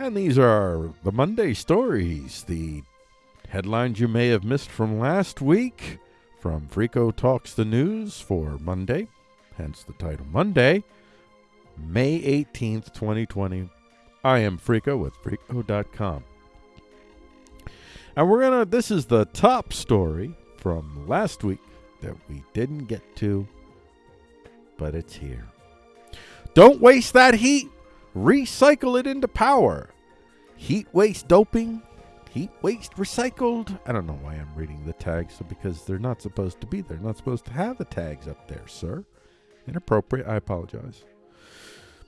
And these are the Monday stories, the headlines you may have missed from last week from Frico Talks the News for Monday, hence the title Monday, May 18th, 2020. I am Frico with Frico.com. And we're going to, this is the top story from last week that we didn't get to, but it's here. Don't waste that heat. Recycle it into power. Heat waste doping. Heat waste recycled. I don't know why I'm reading the tags because they're not supposed to be there. Not supposed to have the tags up there, sir. Inappropriate. I apologize.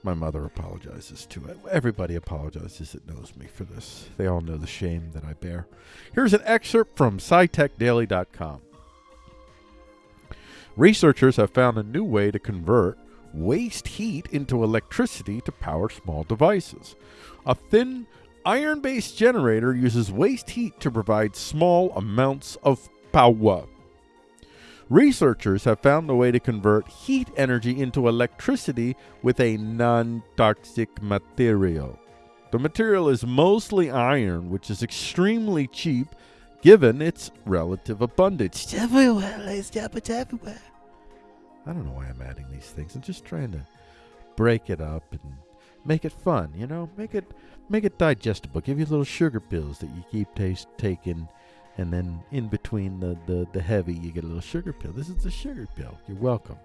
My mother apologizes to too. Everybody apologizes that knows me for this. They all know the shame that I bear. Here's an excerpt from SciTechDaily.com. Researchers have found a new way to convert waste heat into electricity to power small devices. A thin iron based generator uses waste heat to provide small amounts of power. Researchers have found a way to convert heat energy into electricity with a non toxic material. The material is mostly iron, which is extremely cheap given its relative abundance. It's everywhere, it's everywhere. I don't know why I'm adding these things. I'm just trying to break it up and make it fun, you know? Make it make it digestible. Give you little sugar pills that you keep taste, taking and then in between the, the, the heavy you get a little sugar pill. This is the sugar pill. You're welcome.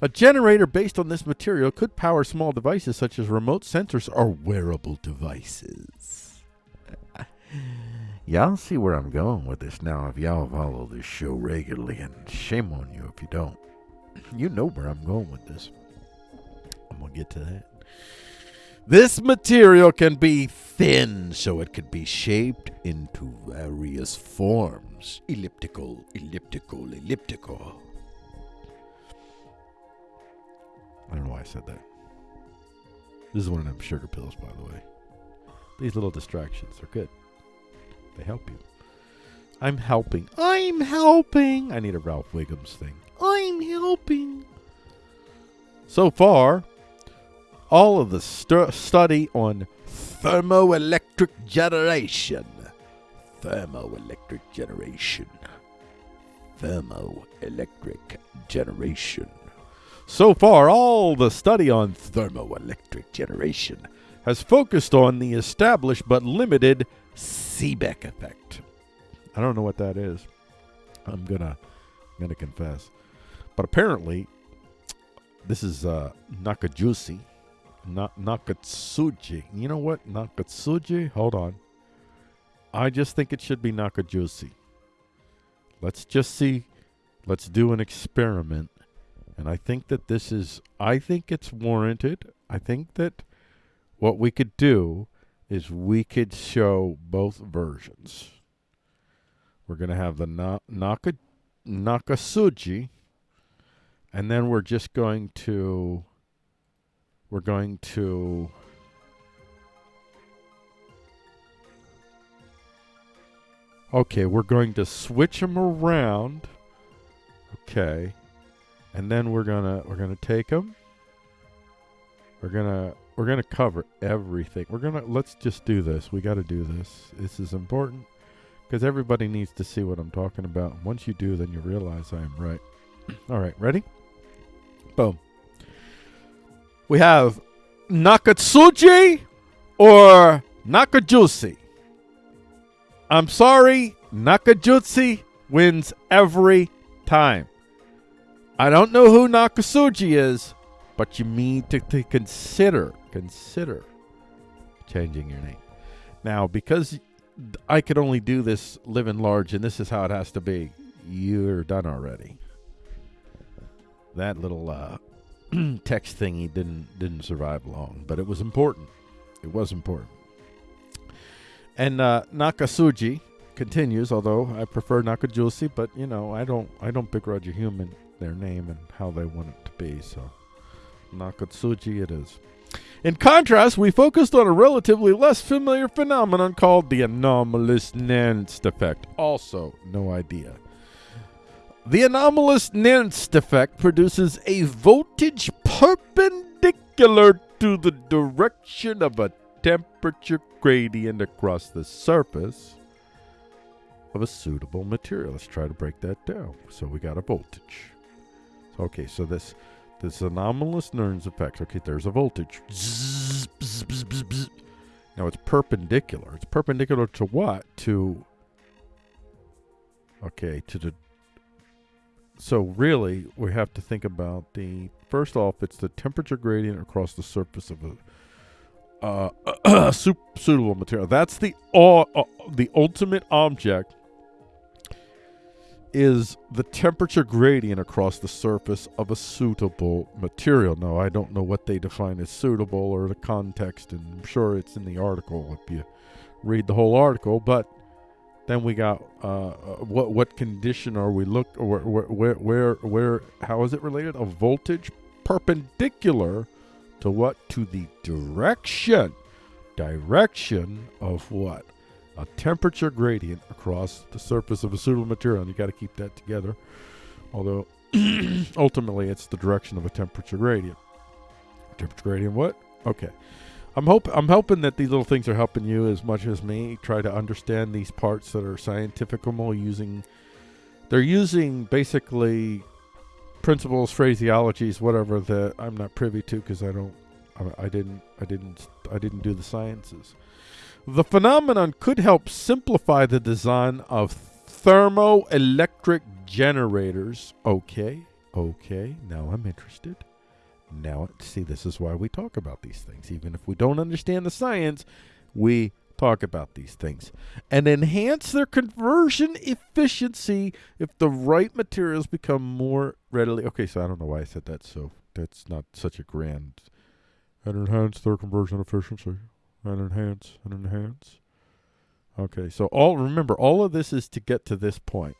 A generator based on this material could power small devices such as remote sensors or wearable devices. y'all see where I'm going with this now if y'all follow this show regularly, and shame on you if you don't. You know where I'm going with this. I'm going to get to that. This material can be thin, so it could be shaped into various forms elliptical, elliptical, elliptical. I don't know why I said that. This is one of them sugar pills, by the way. These little distractions are good, they help you. I'm helping. I'm helping. I need a Ralph Wiggums thing. I'm helping. So far, all of the stu- study on thermoelectric generation. Thermoelectric generation. Thermoelectric generation. So far, all the study on thermoelectric generation has focused on the established but limited Seebeck effect. I don't know what that is. I'm gonna, I'm gonna confess, but apparently, this is uh, Nakajusi Na- Nakatsuji. You know what? Nakatsuji? Hold on. I just think it should be Nakajusi. Let's just see. Let's do an experiment. And I think that this is, I think it's warranted. I think that what we could do is we could show both versions. We're going to have the na- Naka, Nakasuji, and then we're just going to we're going to Okay, we're going to switch them around. Okay. And then we're to we're to take them. We're to we're to cover everything. We're to let's just do this. We got to do this. This is important because everybody needs to see what I'm talking about. Once you do, then you realize I am right. All right, ready? Boom. We have Nakatsuji or Nakajusi. I'm sorry, Nakajusi wins every time. I don't know who Nakatsuji is, but you need to, to consider consider changing your name. Now, because I could only do this living large, and this is how it has to be. You're done already. That little uh, text thingy didn't didn't survive long, but it was important. It was important. And uh, Nakasuji continues, although I prefer Nakajusi, but you know I don't I don't begrudge a human their name and how they want it to be. So Nakatsuji it is. In contrast, we focused on a relatively less familiar phenomenon called the anomalous Nernst effect. Also, no idea. The anomalous Nernst effect produces a voltage perpendicular to the direction of a temperature gradient across the surface of a suitable material. Let's try to break that down. So we got a voltage. Okay, so this this anomalous Nernst effect. Okay, there's a voltage. Now it's perpendicular. It's perpendicular to what? To okay, to the so really we have to think about the first off it's the temperature gradient across the surface of a uh, suitable material. That's the uh, uh, the ultimate object is the temperature gradient across the surface of a suitable material. Now, I don't know what they define as suitable or the context, and I'm sure it's in the article if you read the whole article, but then we got uh, uh what what condition are we look where, where where where how is it related? A voltage perpendicular to what? To the direction direction of what? a temperature gradient across the surface of a suitable material, and you got to keep that together. Although ultimately it's the direction of a temperature gradient. Temperature gradient, what? Okay. I'm hope I'm hoping that these little things are helping you as much as me try to understand these parts that are scientifical using they're using basically principles, phraseologies, whatever that I'm not privy to because I don't I, I didn't I didn't I didn't do the sciences. The phenomenon could help simplify the design of thermoelectric generators. Okay, okay, now I'm interested. Now, see, this is why we talk about these things. Even if we don't understand the science, we talk about these things. And enhance their conversion efficiency if the right materials become more readily. Okay, so I don't know why I said that, so that's not such a grand. And enhance their conversion efficiency and enhance and enhance. Okay, so all remember all of this is to get to this point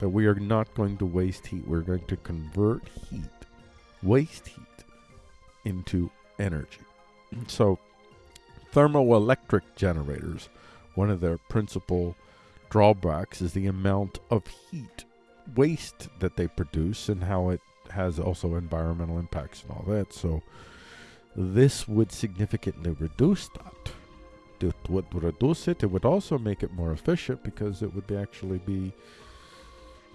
that we are not going to waste heat. We're going to convert heat, waste heat into energy. So thermoelectric generators, one of their principal drawbacks is the amount of heat waste that they produce and how it has also environmental impacts and all that. So this would significantly reduce that. It would reduce it. It would also make it more efficient because it would be actually be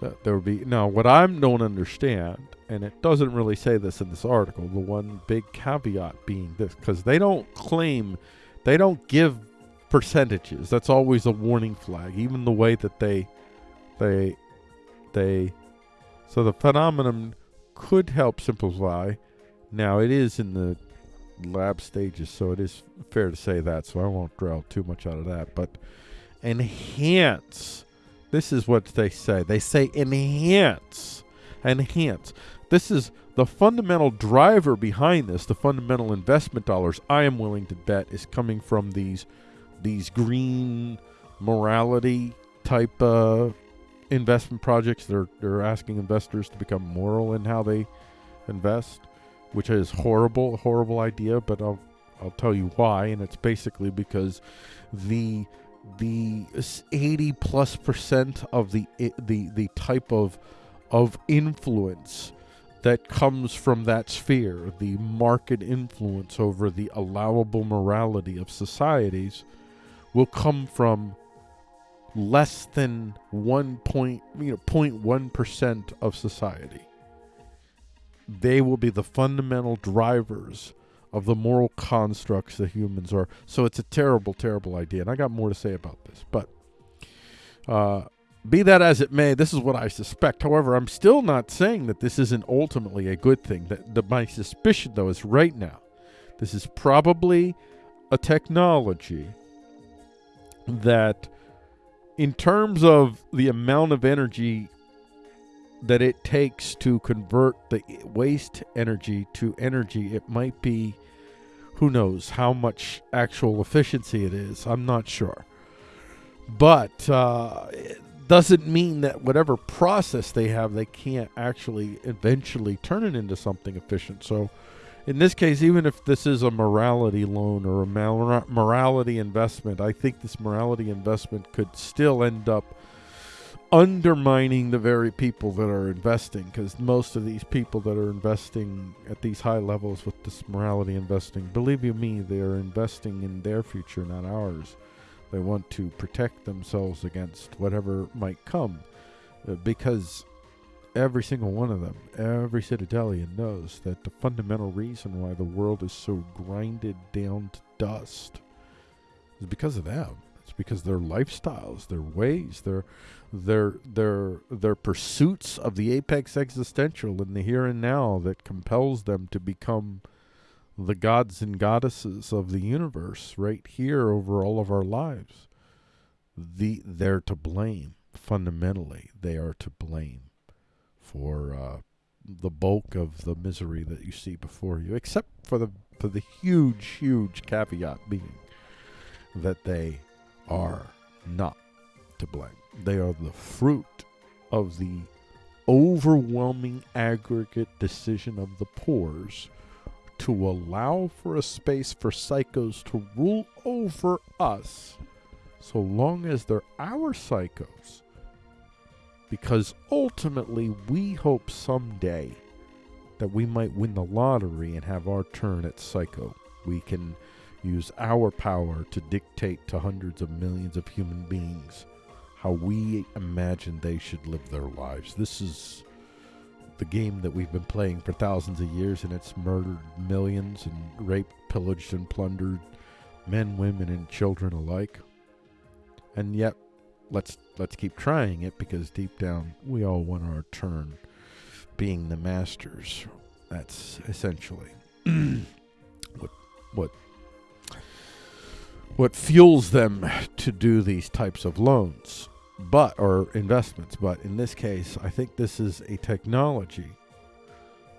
that there would be now what I don't understand, and it doesn't really say this in this article. The one big caveat being this, because they don't claim, they don't give percentages. That's always a warning flag. Even the way that they, they, they, so the phenomenon could help simplify. Now it is in the lab stages, so it is fair to say that. So I won't draw too much out of that. But enhance. This is what they say. They say enhance. Enhance. This is the fundamental driver behind this, the fundamental investment dollars I am willing to bet is coming from these these green morality type uh, investment projects. They're they're asking investors to become moral in how they invest which is horrible, horrible idea, but I'll I'll tell you why, and it's basically because the the 80 plus percent of the the the type of of influence that comes from that sphere, the market influence over the allowable morality of societies, will come from less than one point, you know, 0.1 percent of society. They will be the fundamental drivers of the moral constructs that humans are. So it's a terrible, terrible idea. And I got more to say about this. But uh, be that as it may, this is what I suspect. However, I'm still not saying that this isn't ultimately a good thing. That, that my suspicion, though, is right now, this is probably a technology that, in terms of the amount of energy that it takes to convert the waste energy to energy, it might be, who knows how much actual efficiency it is. I'm not sure. But uh, it doesn't mean that whatever process they have, they can't actually eventually turn it into something efficient. So, in this case, even if this is a morality loan or a morality investment, I think this morality investment could still end up undermining the very people that are investing because most of these people that are investing at these high levels with this morality investing believe you me they are investing in their future not ours. They want to protect themselves against whatever might come uh, because every single one of them every citadelian knows that the fundamental reason why the world is so grinded down to dust is because of them it's because their lifestyles their ways their their their their pursuits of the apex existential in the here and now that compels them to become the gods and goddesses of the universe right here over all of our lives. The they're to blame. Fundamentally they are to blame for uh, the bulk of the misery that you see before you except for the for the huge huge caveat being that they are not to blame they are the fruit of the overwhelming aggregate decision of the pores to allow for a space for psychos to rule over us so long as they're our psychos. Because ultimately, we hope someday that we might win the lottery and have our turn at psycho. We can use our power to dictate to hundreds of millions of human beings how we imagine they should live their lives. This is the game that we've been playing for thousands of years, and it's murdered millions and raped, pillaged, and plundered men, women, and children alike. And yet, let's let's keep trying it because deep down we all want our turn, being the masters. That's essentially what what what fuels them to do these types of loans but or investments. But in this case i think this is a technology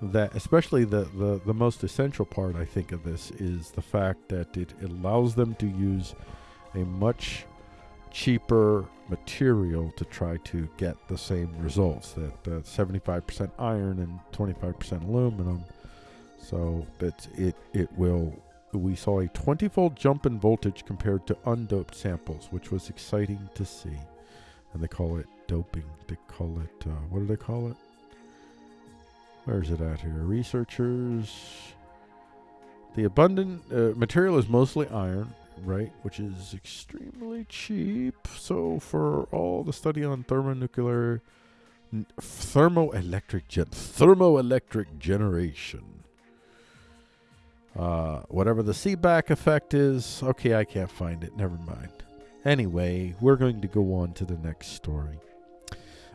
that especially the, the the most essential part i think of this is the fact that it allows them to use a much cheaper material to try to get the same results that uh, 75% iron and 25% aluminum. So that it it will we saw a 20-fold jump in voltage compared to undoped samples, which was exciting to see. And they call it doping. They call it, uh, what do they call it? Where's it at here? Researchers. The abundant uh, material is mostly iron, right? Which is extremely cheap. So for all the study on thermonuclear, thermoelectric gen- thermoelectric generation uh, whatever the Seebeck effect is, okay, I can't find it. Never mind. Anyway, we're going to go on to the next story.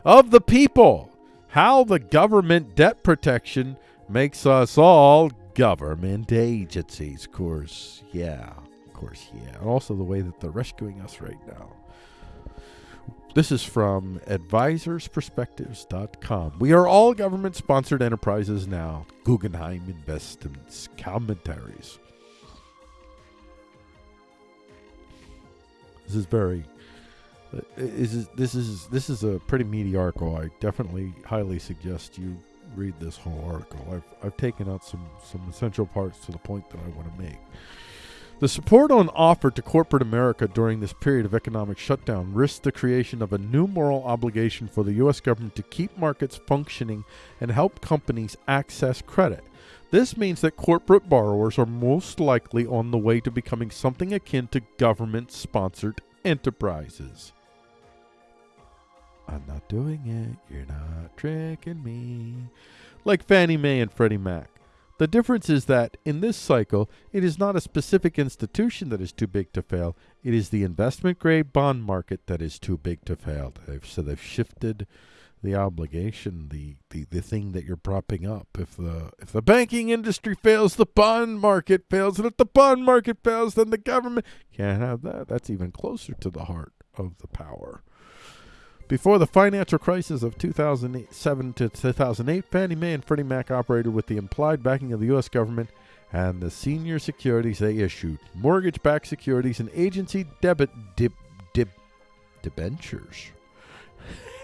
Of the people, how the government debt protection makes us all government agencies. Of course, yeah. Of course, yeah. And also the way that they're rescuing us right now. This is from advisorsperspectives.com. We are all government sponsored enterprises now. Guggenheim Investments commentaries. This is very uh, is this is this is a pretty meaty article. I definitely highly suggest you read this whole article. I've I've taken out some some essential parts to the point that I want to make. The support on offer to corporate America during this period of economic shutdown risks the creation of a new moral obligation for the U.S. government to keep markets functioning and help companies access credit. This means that corporate borrowers are most likely on the way to becoming something akin to government sponsored enterprises. I'm not doing it. You're not tricking me. Like Fannie Mae and Freddie Mac. The difference is that in this cycle, it is not a specific institution that is too big to fail. It is the investment grade bond market that is too big to fail. They've, so they've shifted the obligation, the, the, the thing that you're propping up. If the if the banking industry fails, the bond market fails, and if the bond market fails, then the government can't have that. That's even closer to the heart of the power. Before the financial crisis of 2007 to 2008, Fannie Mae and Freddie Mac operated with the implied backing of the U.S. government and the senior securities they issued, mortgage-backed securities and agency debit dib, dib, debentures.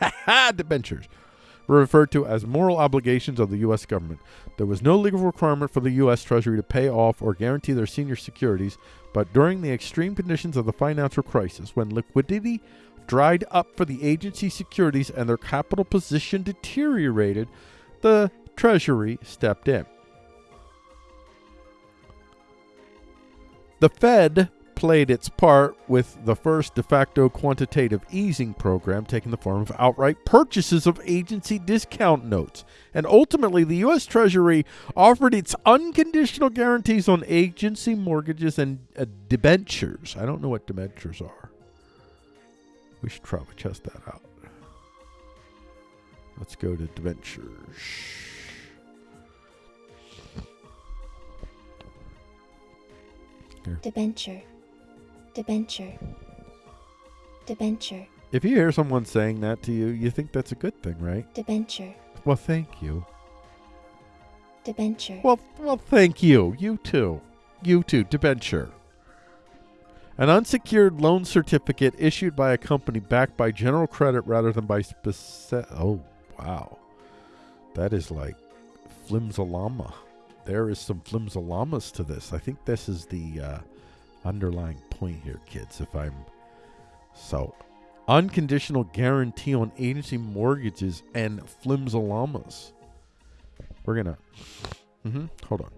debentures were referred to as moral obligations of the U.S. government. There was no legal requirement for the U.S. Treasury to pay off or guarantee their senior securities, but during the extreme conditions of the financial crisis, when liquidity dried up for the agency securities and their capital position deteriorated, the Treasury stepped in. The Fed played its part with the first de facto quantitative easing program taking the form of outright purchases of agency discount notes. And ultimately, the U.S. Treasury offered its unconditional guarantees on agency mortgages and uh, debentures. I don't know what debentures are. We should probably test that out. Let's go to debentures. Debenture. Debenture. Debenture. If you hear someone saying that to you, you think that's a good thing, right? Debenture. Well, thank you. Debenture. Well, well, thank you. You too. You too. Debenture. An unsecured loan certificate issued by a company backed by general credit rather than by specific. Oh, wow. That is like flimsalama. There is some flimsalamas to this. I think this is the uh, underlying point here, kids. If I'm so unconditional guarantee on agency mortgages and flimsalamas. We're gonna. Mm-hmm. Hold on.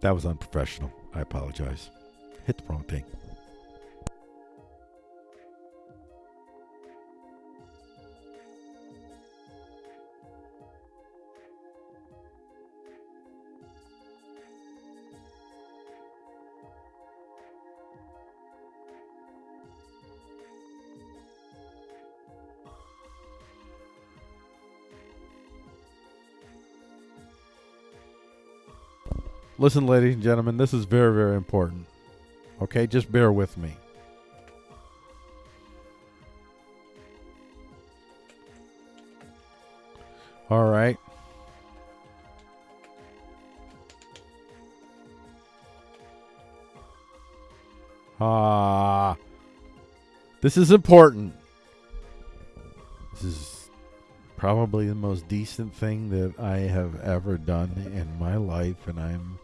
That was unprofessional. I apologize. Hit the wrong thing. Listen, ladies and gentlemen, this is very, very important. Okay, just bear with me. All right. Ah. This is important. This is probably the most decent thing that I have ever done in my life, and I'm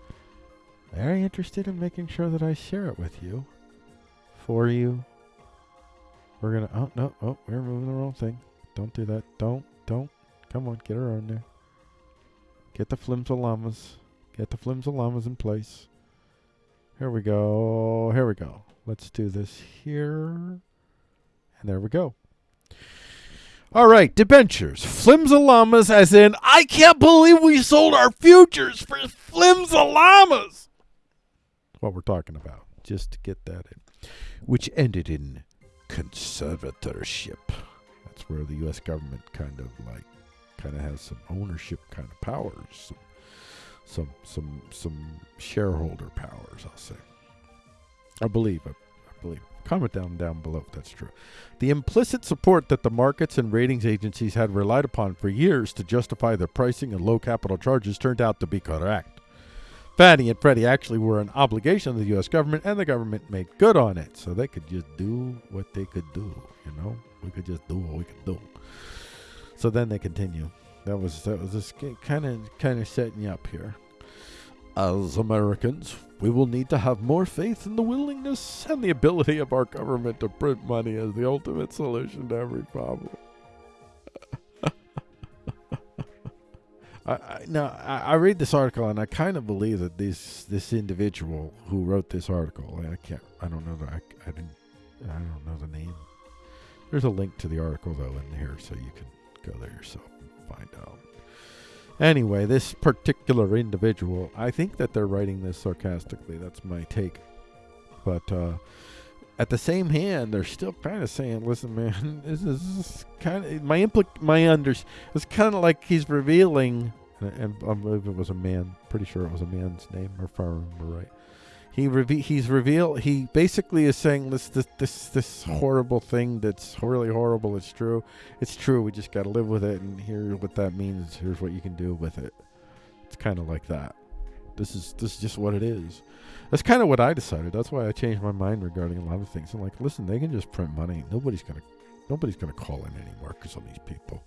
very interested in making sure that I share it with you, for you. We're gonna. Oh no! Oh, we're moving the wrong thing. Don't do that. Don't. Don't. Come on, get her on there. Get the flimsalamas. Get the flimsalamas in place. Here we go. Here we go. Let's do this here. And there we go. All right, debentures. Flimsalamas, as in, I can't believe we sold our futures for flimsalamas. What we're talking about, just to get that in. Which ended in conservatorship. That's where the U.S. government kind of like, kind of has some ownership kind of powers, some, some, some, some shareholder powers. I'll say. I believe. I, I believe. Comment down down below if that's true. The implicit support that the markets and ratings agencies had relied upon for years to justify their pricing and low capital charges turned out to be correct. Fannie and Freddie actually were an obligation of the U.S. government, and the government made good on it, so they could just do what they could do. You know, we could just do what we could do. So then they continue. That was that was just kind of kind of setting you up here. As Americans, we will need to have more faith in the willingness and the ability of our government to print money as the ultimate solution to every problem. I, I, now, I, I read this article and I kind of believe that this this individual who wrote this article, I can't, I don't know, the, I, I didn't, I don't know the name. There's a link to the article though in here, so you can go there yourself and find out. Anyway, this particular individual, I think that they're writing this sarcastically. That's my take. But uh, at the same hand, they're still kind of saying, "Listen, man, this is kind of my implic my under." It's kind of like he's revealing, and I believe it was a man. Pretty sure it was a man's name, if I remember right. He reve- he's revealed. He basically is saying this this this this horrible thing that's really horrible. It's true. It's true. We just got to live with it, and here's what that means. Here's what you can do with it. It's kind of like that. This is this is just what it is. That's kind of what I decided. That's why I changed my mind regarding a lot of things. I'm like, listen, they can just print money. Nobody's gonna nobody's gonna call in anymore because of these people.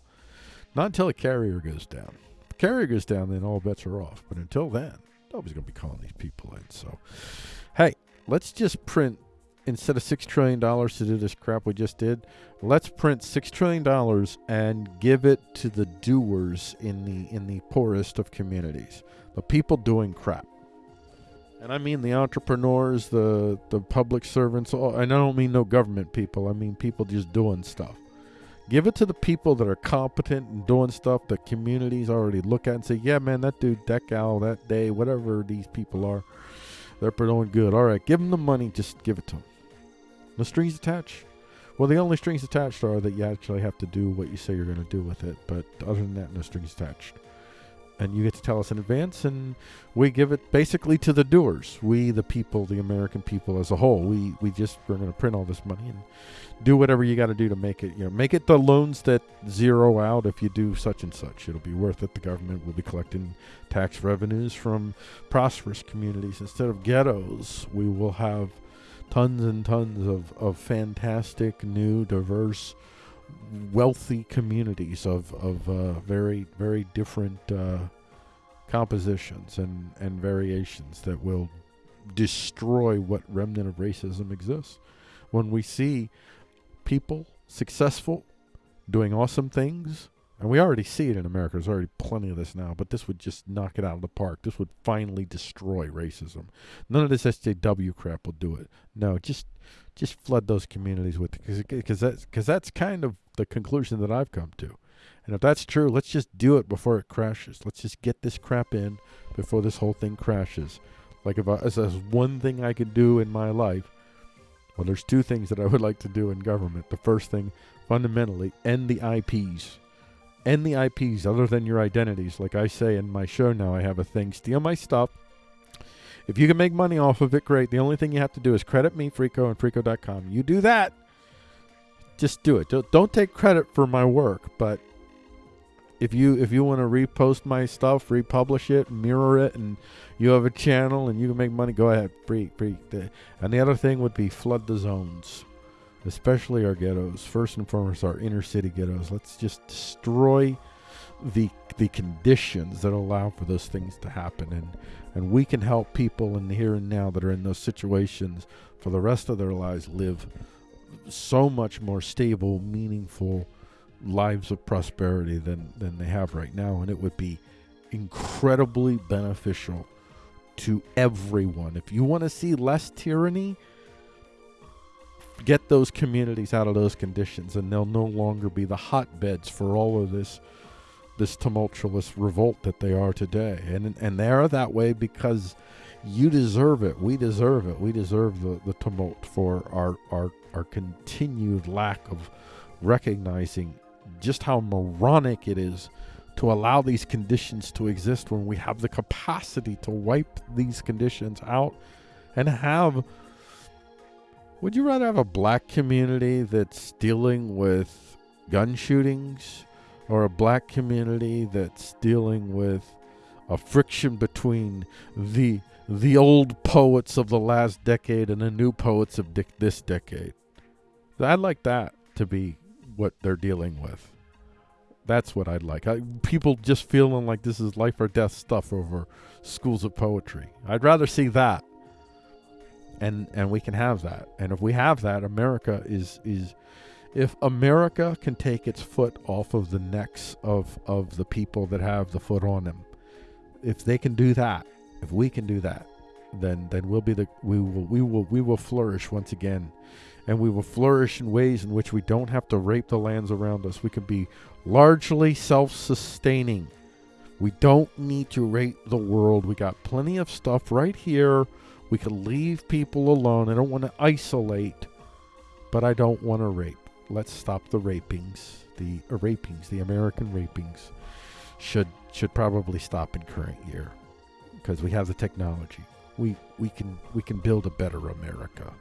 Not until a carrier goes down. the carrier goes down, then all bets are off. But until then, nobody's to be calling these people in. So, hey, let's just print instead of six trillion dollars to do this crap we just did. Let's print six trillion dollars and give it to the doers in the in the poorest of communities, the people doing crap. And I mean the entrepreneurs, the the public servants, and I don't mean no government people. I mean people just doing stuff. Give it to the people that are competent and doing stuff that communities already look at and say, yeah, man, that dude, that gal, that day, whatever these people are, they're doing good. All right, give them the money. Just give it to them. No strings attached. Well, the only strings attached are that you actually have to do what you say you're going to do with it. But other than that, no strings attached and you get to tell us in advance and we give it basically to the doers. We the people the american people as a whole. We we just we're going to print all this money and do whatever you got to do to make it you know make it the loans that zero out. If you do such and such it'll be worth it. The government will be collecting tax revenues from prosperous communities. Instead of ghettos we will have tons and tons of, of fantastic new diverse wealthy communities of of uh, very very different uh, compositions and and variations that will destroy what remnant of racism exists. When we see people successful, doing awesome things, and we already see it in America. There's already plenty of this now, but this would just knock it out of the park. This would finally destroy racism. None of this SJW crap will do it. No, just just flood those communities with because that's because that's kind of the conclusion that I've come to. And if that's true, let's just do it before it crashes. Let's just get this crap in before this whole thing crashes. Like if, I, if there's one thing I could do in my life, well, there's two things that I would like to do in government. The first thing, fundamentally, end the IPs. End the IPs other than your identities. Like I say in my show now, I have a thing, steal my stuff, if you can make money off of it, great. The only thing you have to do is credit me, Freako, and Freako.com. You do that, just do it. Don't, don't take credit for my work, but if you if you want to repost my stuff, republish it, mirror it, and you have a channel and you can make money, go ahead, free, free. And the other thing would be flood the zones, especially our ghettos. First and foremost, our inner city ghettos. Let's just destroy the the conditions that allow for those things to happen and and we can help people in the here and now that are in those situations for the rest of their lives live so much more stable meaningful lives of prosperity than than they have right now and it would be incredibly beneficial to everyone if you want to see less tyranny get those communities out of those conditions and they'll no longer be the hotbeds for all of this this tumultuous revolt that they are today. And and they are that way because you deserve it. We deserve it. We deserve the, the tumult for our, our our continued lack of recognizing just how moronic it is to allow these conditions to exist when we have the capacity to wipe these conditions out and have would you rather have a black community that's dealing with gun shootings or a black community that's dealing with a friction between the the old poets of the last decade and the new poets of this decade. I'd like that to be what they're dealing with. That's what I'd like. I, people just feeling like this is life or death stuff over schools of poetry. I'd rather see that. And and we can have that. And if we have that, America is is if America can take its foot off of the necks of, of the people that have the foot on them, if they can do that, if we can do that, then then we'll be the we will we will we will flourish once again. And we will flourish in ways in which we don't have to rape the lands around us. We can be largely self sustaining. We don't need to rape the world. We got plenty of stuff right here. We can leave people alone. I don't want to isolate, but I don't want to rape let's stop the rapings. The uh, rapings, the American rapings, should should probably stop in current year because we have the technology. We we can we can build a better America.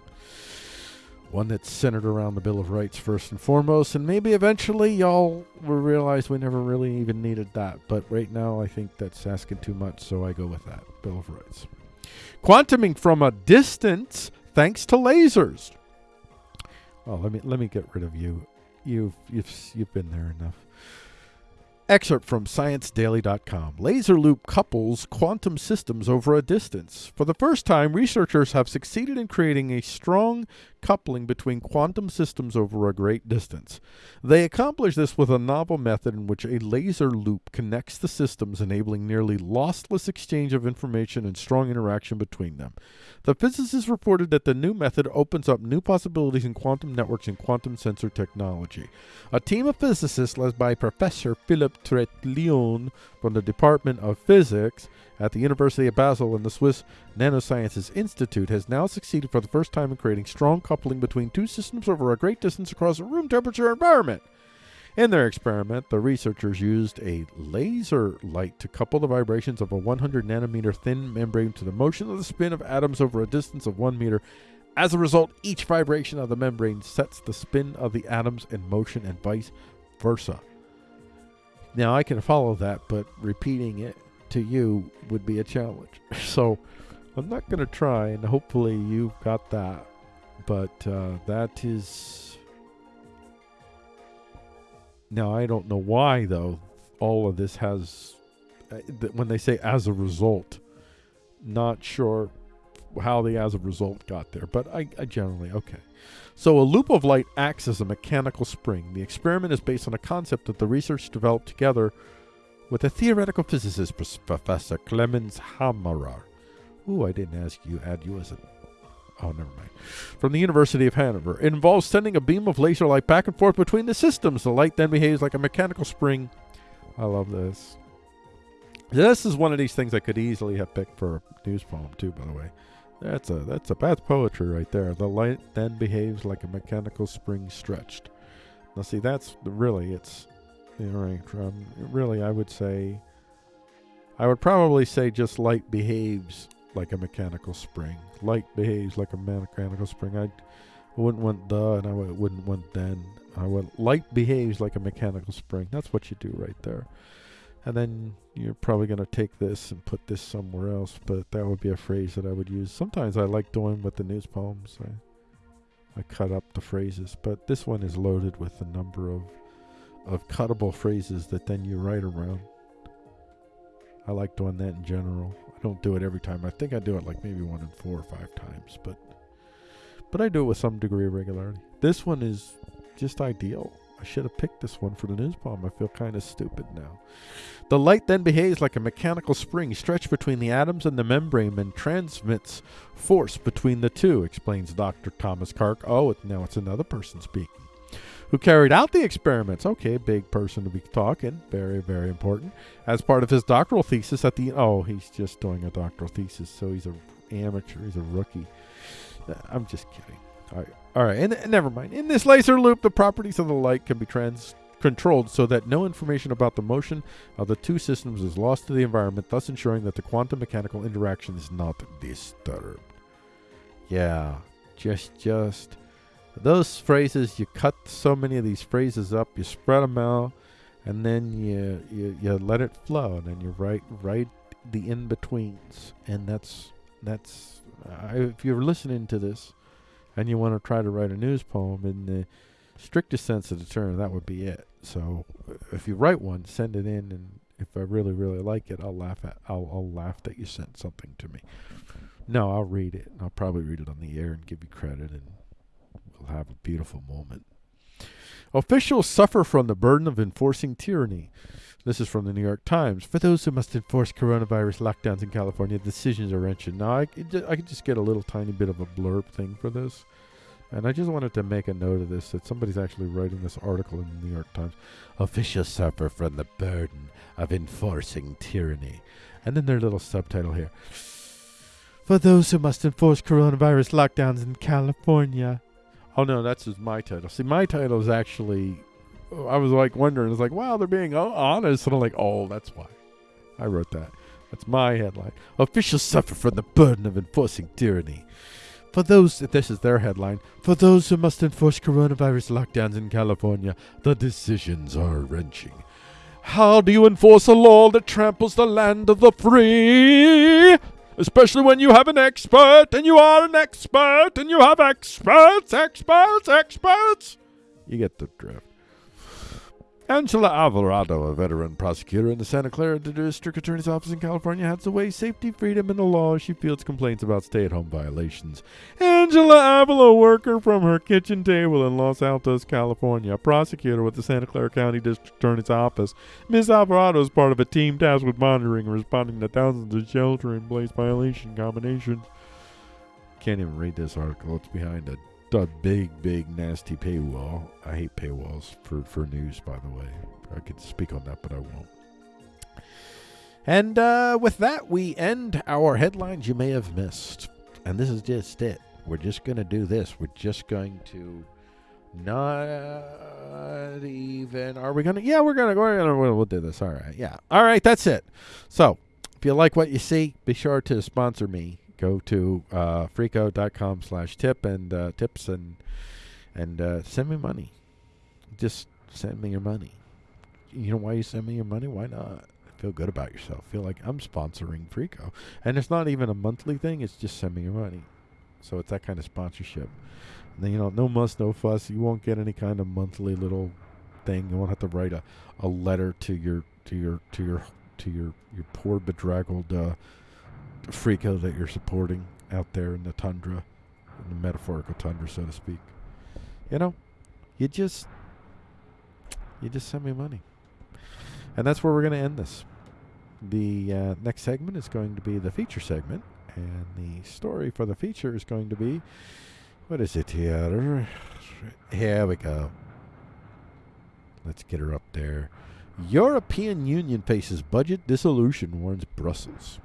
One that's centered around the Bill of Rights first and foremost, and maybe eventually y'all will realize we never really even needed that. But right now, I think that's asking too much, so I go with that Bill of Rights. Quantuming from a distance, thanks to lasers. Oh, let me let me get rid of you. You've you've you've been there enough. Excerpt from ScienceDaily.com. Laser loop couples quantum systems over a distance. For the first time, researchers have succeeded in creating a strong coupling between quantum systems over a great distance. They accomplish this with a novel method in which a laser loop connects the systems, enabling nearly lossless exchange of information and strong interaction between them. The physicists reported that the new method opens up new possibilities in quantum networks and quantum sensor technology. A team of physicists led by Professor Philipp Treutlein from the Department of Physics at the University of Basel and the Swiss Nanosciences Institute has now succeeded for the first time in creating strong coupling between two systems over a great distance across a room temperature environment. In their experiment, the researchers used a laser light to couple the vibrations of a 100 nanometer thin membrane to the motion of the spin of atoms over a distance of 1 meter. As a result, each vibration of the membrane sets the spin of the atoms in motion and vice versa. Now, I can follow that, but repeating it to you would be a challenge. So I'm not going to try, and hopefully you've got that. But uh, that is. Now, I don't know why, though, all of this has. Uh, when they say as a result, not sure how the as a result got there, but I, I generally, okay. So a loop of light acts as a mechanical spring. The experiment is based on a concept that the research developed together with a theoretical physicist, Professor Clemens Hammerer. Ooh, I didn't ask you, add you as a. Oh, never mind. From the University of Hanover. It involves sending a beam of laser light back and forth between the systems. The light then behaves like a mechanical spring. I love this. This is one of these things I could easily have picked for a news poem too, by the way. That's a that's a that's poetry right there. The light then behaves like a mechanical spring stretched. Now see that's really it's right, um, really I would say I would probably say just light behaves like a mechanical spring. Light behaves like a mechanical spring. I wouldn't want the and I wouldn't want then. I would light behaves like a mechanical spring. That's what you do right there. And then you're probably going to take this and put this somewhere else, but that would be a phrase that I would use. Sometimes I like doing with the news poems. I, I cut up the phrases, but this one is loaded with a number of of cuttable phrases that then you write around. I like doing that in general. I don't do it every time. I think I do it like maybe one in four or five times, but but I do it with some degree of regularity. This one is just ideal. I should have picked this one for the news poem. I feel kind of stupid now. The light then behaves like a mechanical spring stretched between the atoms and the membrane and transmits force between the two, explains Dr. Thomas Karg. Oh, now it's another person speaking who carried out the experiments. Okay, big person to be talking. Very, very important. As part of his doctoral thesis at the oh, he's just doing a doctoral thesis, so he's a amateur. He's a rookie. Uh, I'm just kidding. All right, all right, and, and never mind. In this laser loop, the properties of the light can be trans controlled so that no information about the motion of the two systems is lost to the environment, thus ensuring that the quantum mechanical interaction is not disturbed. Yeah, just just those phrases, you cut so many of these phrases up, you spread them out, and then you you, you let it flow, and then you write write the in betweens, and that's that's uh, if you're listening to this, and you want to try to write a news poem in the strictest sense of the term, that would be it. So uh, if you write one, send it in, and if I really really like it, I'll laugh at I'll I'll laugh that you sent something to me. No, I'll read it. I'll probably read it on the air and give you credit and will have a beautiful moment. Officials suffer from the burden of enforcing tyranny. This is from the New York Times. For those who must enforce coronavirus lockdowns in California, decisions are wrenching. Now, I, I could just get a little tiny bit of a blurb thing for this. And I just wanted to make a note of this that somebody's actually writing this article in the New York Times. Officials suffer from the burden of enforcing tyranny. And then their little subtitle here. For those who must enforce coronavirus lockdowns in California, Oh no, that's just my title. See, my title is actually. I was like wondering. It's like, wow, they're being honest, and I'm like, oh, that's why. I wrote that. That's my headline. Officials suffer from the burden of enforcing tyranny. For those, this is their headline. For those who must enforce coronavirus lockdowns in California, the decisions are wrenching. How do you enforce a law that tramples the land of the free? Especially when you have an expert and you are an expert and you have experts, experts, experts. You get the drift. Angela Alvarado, a veteran prosecutor in the Santa Clara District Attorney's Office in California, has weigh safety, freedom, and the law she fields complaints about stay-at-home violations. Angela Avila, worker from her kitchen table in Los Altos, California, a prosecutor with the Santa Clara County District Attorney's Office. Ms. Alvarado is part of a team tasked with monitoring and responding to thousands of shelter-in-place violation combinations. Can't even read this article. It's behind a a big, big, nasty paywall. I hate paywalls for, for news, by the way. I could speak on that, but I won't. And uh, with that, we end our headlines you may have missed. And this is just it. We're just going to do this. We're just going to not even. Are we going to? Yeah, we're going to. We'll, we'll do this. All right. Yeah. All right. That's it. So, if you like what you see, be sure to sponsor me go to uh, freako.com slash tip and uh, tips and and uh, send me money. Just send me your money. You know why you send me your money? Why not? Feel good about yourself. Feel like I'm sponsoring Freako. And it's not even a monthly thing. It's just send me your money. So it's that kind of sponsorship. And then, you know, no muss, no fuss. You won't get any kind of monthly little thing. You won't have to write a, a letter to your to your to your to your your poor bedraggled uh, Freako that you're supporting out there in the tundra, in the metaphorical tundra, so to speak. You know, you just you just send me money, and that's where we're going to end this. The uh, next segment is going to be the feature segment, and the story for the feature is going to be what is it here? Here we go. Let's get her up there. European Union faces budget dissolution, warns Brussels.